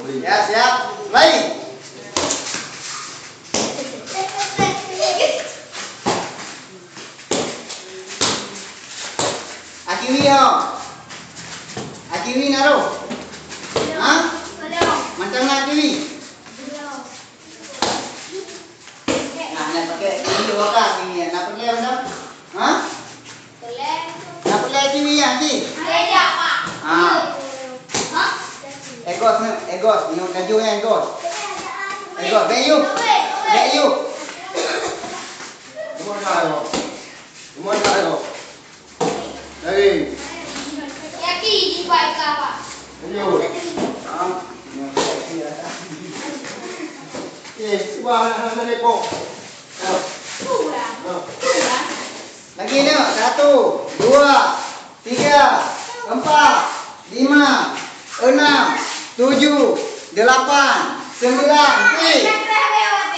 Ya, siap. Mulai. Akiwi yo. Akiwi naruh. Ha? Macam mana akiwi? Nah, nak pakai ini dua kak akiwi. Nak pakai macam? Ha? Nak pakai akiwi ya, Aki? Egos ni, egos. Ni kaju yang egos. Egos, beyu. Beyu. Semua dah yo. Semua dah yo. Dari. Ayo. Ah. Eh, cuba nak nak lepo. Lagi ni, satu, dua, tiga, empat, lima, enam, tujuh, delapan, sembilan, eh.